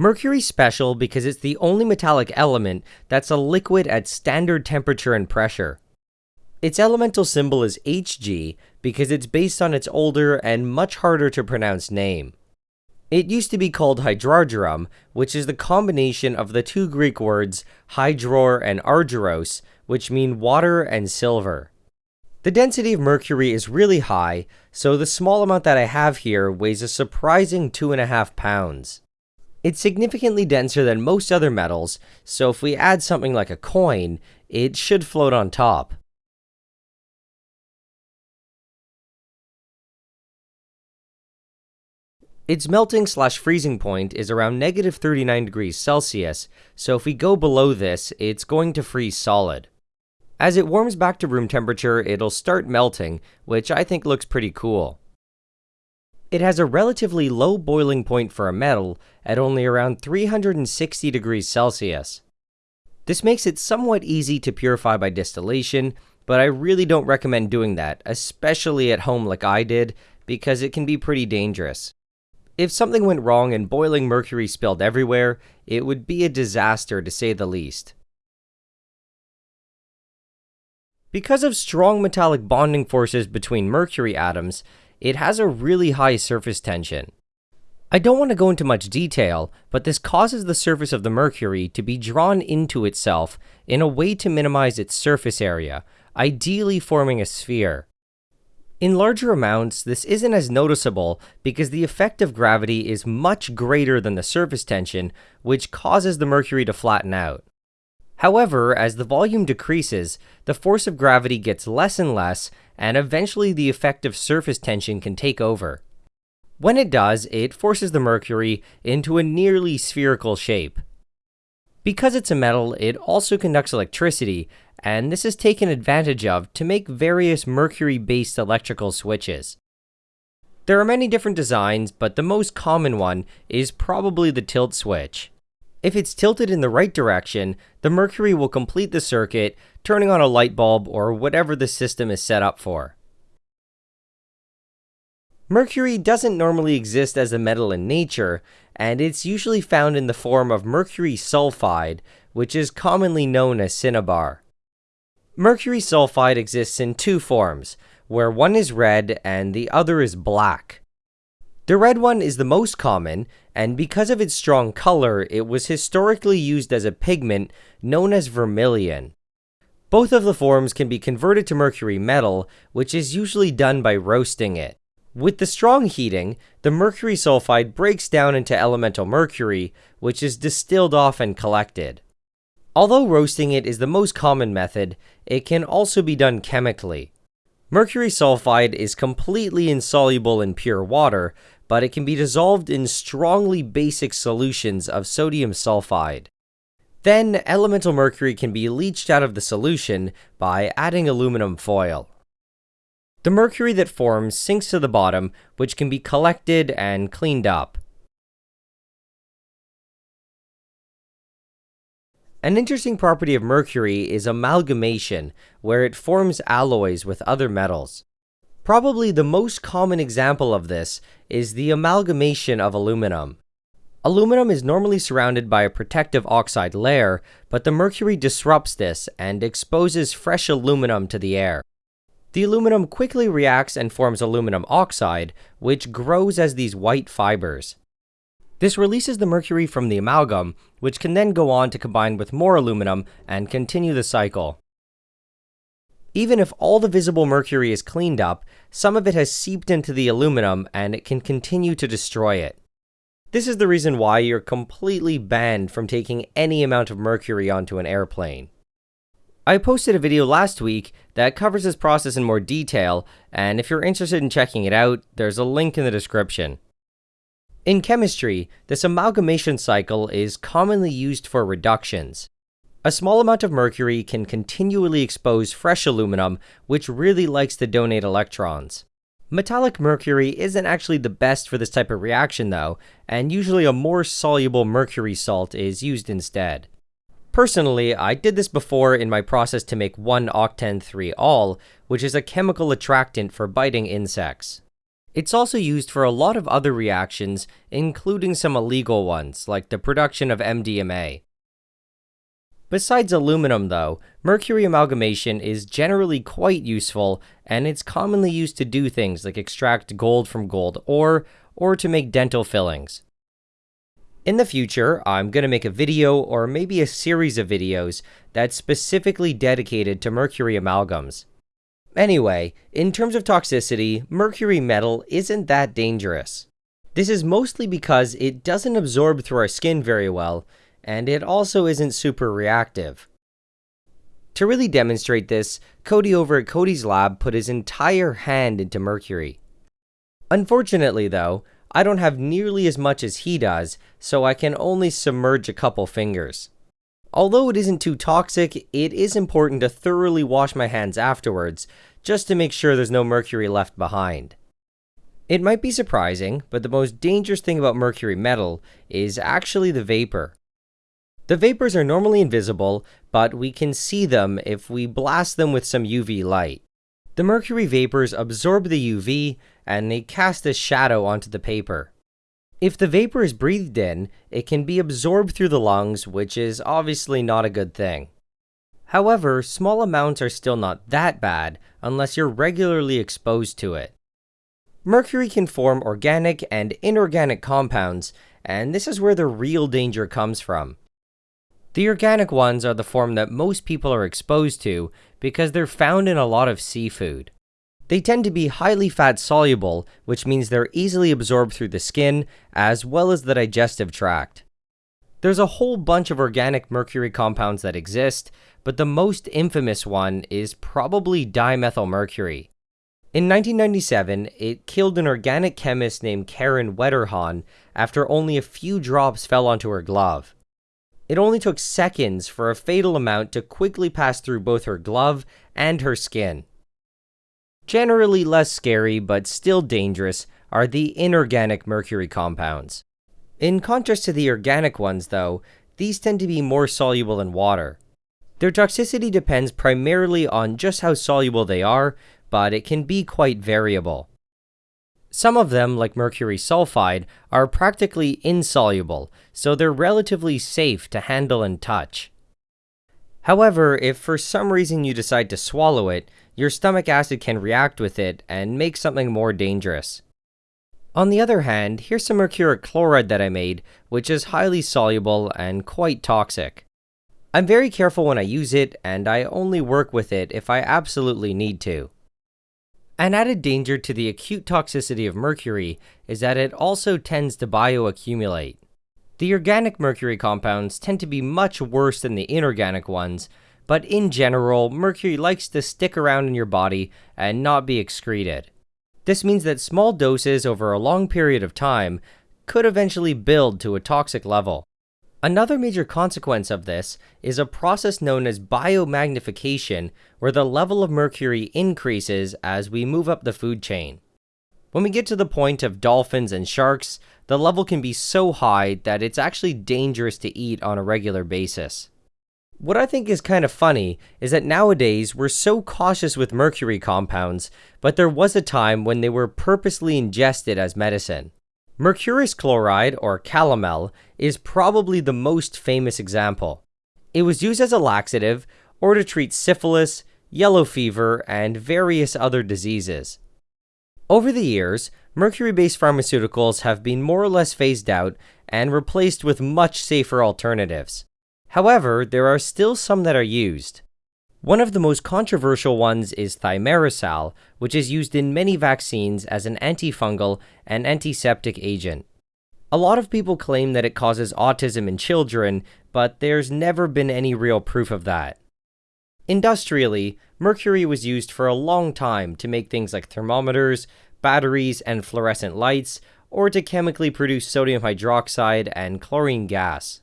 Mercury's special because it's the only metallic element that's a liquid at standard temperature and pressure. Its elemental symbol is Hg because it's based on its older and much harder to pronounce name. It used to be called hydrargyrum, which is the combination of the two Greek words hydror and argyros, which mean water and silver. The density of mercury is really high, so the small amount that I have here weighs a surprising 2.5 pounds. It's significantly denser than most other metals, so if we add something like a coin, it should float on top. Its melting slash freezing point is around negative 39 degrees Celsius, so if we go below this, it's going to freeze solid. As it warms back to room temperature, it'll start melting, which I think looks pretty cool. It has a relatively low boiling point for a metal at only around 360 degrees Celsius. This makes it somewhat easy to purify by distillation, but I really don't recommend doing that, especially at home like I did, because it can be pretty dangerous. If something went wrong and boiling mercury spilled everywhere, it would be a disaster to say the least. Because of strong metallic bonding forces between mercury atoms, it has a really high surface tension. I don't want to go into much detail, but this causes the surface of the mercury to be drawn into itself in a way to minimize its surface area, ideally forming a sphere. In larger amounts, this isn't as noticeable because the effect of gravity is much greater than the surface tension, which causes the mercury to flatten out. However, as the volume decreases, the force of gravity gets less and less, and eventually the effect of surface tension can take over. When it does, it forces the mercury into a nearly spherical shape. Because it's a metal, it also conducts electricity, and this is taken advantage of to make various mercury-based electrical switches. There are many different designs, but the most common one is probably the tilt switch. If it's tilted in the right direction, the mercury will complete the circuit, turning on a light bulb or whatever the system is set up for. Mercury doesn't normally exist as a metal in nature, and it's usually found in the form of mercury sulfide, which is commonly known as cinnabar. Mercury sulfide exists in two forms, where one is red and the other is black. The red one is the most common, and because of its strong color, it was historically used as a pigment known as vermilion. Both of the forms can be converted to mercury metal, which is usually done by roasting it. With the strong heating, the mercury sulfide breaks down into elemental mercury, which is distilled off and collected. Although roasting it is the most common method, it can also be done chemically. Mercury sulfide is completely insoluble in pure water, but it can be dissolved in strongly basic solutions of sodium sulfide. Then, elemental mercury can be leached out of the solution by adding aluminum foil. The mercury that forms sinks to the bottom, which can be collected and cleaned up. An interesting property of mercury is amalgamation, where it forms alloys with other metals. Probably the most common example of this is the amalgamation of aluminum. Aluminum is normally surrounded by a protective oxide layer, but the mercury disrupts this and exposes fresh aluminum to the air. The aluminum quickly reacts and forms aluminum oxide, which grows as these white fibers. This releases the mercury from the amalgam, which can then go on to combine with more aluminum and continue the cycle. Even if all the visible mercury is cleaned up, some of it has seeped into the aluminum and it can continue to destroy it. This is the reason why you're completely banned from taking any amount of mercury onto an airplane. I posted a video last week that covers this process in more detail, and if you're interested in checking it out, there's a link in the description. In chemistry, this amalgamation cycle is commonly used for reductions. A small amount of mercury can continually expose fresh aluminum, which really likes to donate electrons. Metallic mercury isn't actually the best for this type of reaction though, and usually a more soluble mercury salt is used instead. Personally, I did this before in my process to make 1-octen 3-ol, which is a chemical attractant for biting insects. It's also used for a lot of other reactions, including some illegal ones, like the production of MDMA. Besides aluminum, though, mercury amalgamation is generally quite useful, and it's commonly used to do things like extract gold from gold ore, or to make dental fillings. In the future, I'm going to make a video or maybe a series of videos that's specifically dedicated to mercury amalgams. Anyway, in terms of toxicity, mercury metal isn't that dangerous. This is mostly because it doesn't absorb through our skin very well, and it also isn't super reactive. To really demonstrate this, Cody over at Cody's lab put his entire hand into mercury. Unfortunately though, I don't have nearly as much as he does, so I can only submerge a couple fingers. Although it isn't too toxic, it is important to thoroughly wash my hands afterwards, just to make sure there's no mercury left behind. It might be surprising, but the most dangerous thing about mercury metal is actually the vapor. The vapors are normally invisible, but we can see them if we blast them with some UV light. The mercury vapors absorb the UV and they cast a shadow onto the paper. If the vapor is breathed in, it can be absorbed through the lungs, which is obviously not a good thing. However, small amounts are still not that bad unless you're regularly exposed to it. Mercury can form organic and inorganic compounds, and this is where the real danger comes from. The organic ones are the form that most people are exposed to because they're found in a lot of seafood. They tend to be highly fat soluble, which means they're easily absorbed through the skin as well as the digestive tract. There's a whole bunch of organic mercury compounds that exist, but the most infamous one is probably dimethylmercury. In 1997, it killed an organic chemist named Karen Wetterhahn after only a few drops fell onto her glove. It only took seconds for a fatal amount to quickly pass through both her glove and her skin. Generally less scary, but still dangerous, are the inorganic mercury compounds. In contrast to the organic ones, though, these tend to be more soluble in water. Their toxicity depends primarily on just how soluble they are, but it can be quite variable. Some of them, like mercury sulfide, are practically insoluble, so they're relatively safe to handle and touch. However, if for some reason you decide to swallow it, your stomach acid can react with it and make something more dangerous. On the other hand, here's some mercuric chloride that I made, which is highly soluble and quite toxic. I'm very careful when I use it, and I only work with it if I absolutely need to. An added danger to the acute toxicity of mercury is that it also tends to bioaccumulate. The organic mercury compounds tend to be much worse than the inorganic ones, but in general, mercury likes to stick around in your body and not be excreted. This means that small doses over a long period of time could eventually build to a toxic level. Another major consequence of this is a process known as biomagnification, where the level of mercury increases as we move up the food chain. When we get to the point of dolphins and sharks, the level can be so high that it's actually dangerous to eat on a regular basis. What I think is kind of funny is that nowadays we're so cautious with mercury compounds, but there was a time when they were purposely ingested as medicine. Mercurous chloride, or calomel, is probably the most famous example. It was used as a laxative or to treat syphilis, yellow fever, and various other diseases. Over the years, mercury-based pharmaceuticals have been more or less phased out and replaced with much safer alternatives. However, there are still some that are used. One of the most controversial ones is thimerosal, which is used in many vaccines as an antifungal and antiseptic agent. A lot of people claim that it causes autism in children, but there's never been any real proof of that. Industrially, mercury was used for a long time to make things like thermometers, batteries, and fluorescent lights, or to chemically produce sodium hydroxide and chlorine gas.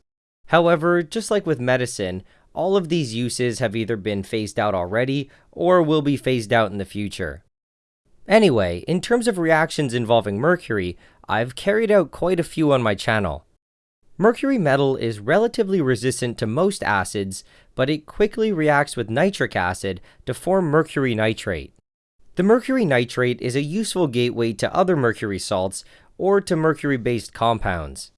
However, just like with medicine, all of these uses have either been phased out already or will be phased out in the future. Anyway, in terms of reactions involving mercury, I've carried out quite a few on my channel. Mercury metal is relatively resistant to most acids, but it quickly reacts with nitric acid to form mercury nitrate. The mercury nitrate is a useful gateway to other mercury salts or to mercury-based compounds.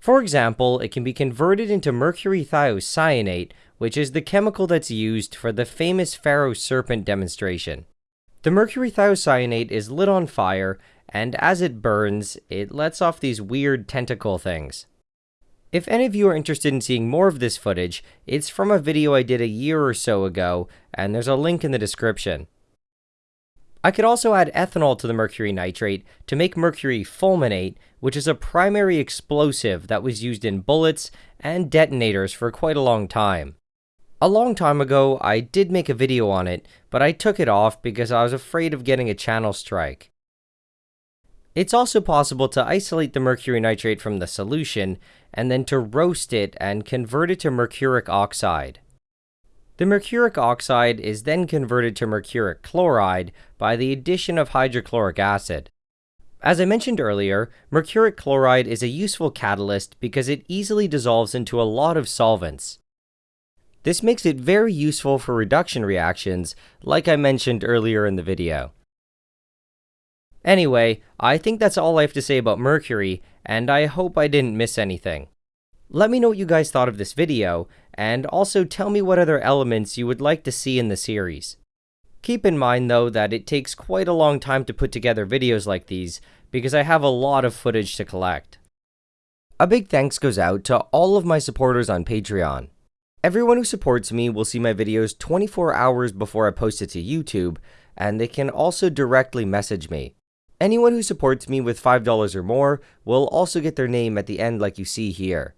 For example, it can be converted into mercury thiocyanate, which is the chemical that's used for the famous Pharaoh serpent demonstration. The mercury thiocyanate is lit on fire, and as it burns, it lets off these weird tentacle things. If any of you are interested in seeing more of this footage, it's from a video I did a year or so ago, and there's a link in the description. I could also add ethanol to the mercury nitrate to make mercury fulminate, which is a primary explosive that was used in bullets and detonators for quite a long time. A long time ago, I did make a video on it, but I took it off because I was afraid of getting a channel strike. It's also possible to isolate the mercury nitrate from the solution, and then to roast it and convert it to mercuric oxide. The mercuric oxide is then converted to mercuric chloride by the addition of hydrochloric acid. As I mentioned earlier, mercuric chloride is a useful catalyst because it easily dissolves into a lot of solvents. This makes it very useful for reduction reactions, like I mentioned earlier in the video. Anyway, I think that's all I have to say about mercury, and I hope I didn't miss anything. Let me know what you guys thought of this video, and also tell me what other elements you would like to see in the series. Keep in mind though that it takes quite a long time to put together videos like these, because I have a lot of footage to collect. A big thanks goes out to all of my supporters on Patreon. Everyone who supports me will see my videos 24 hours before I post it to YouTube, and they can also directly message me. Anyone who supports me with $5 or more will also get their name at the end like you see here.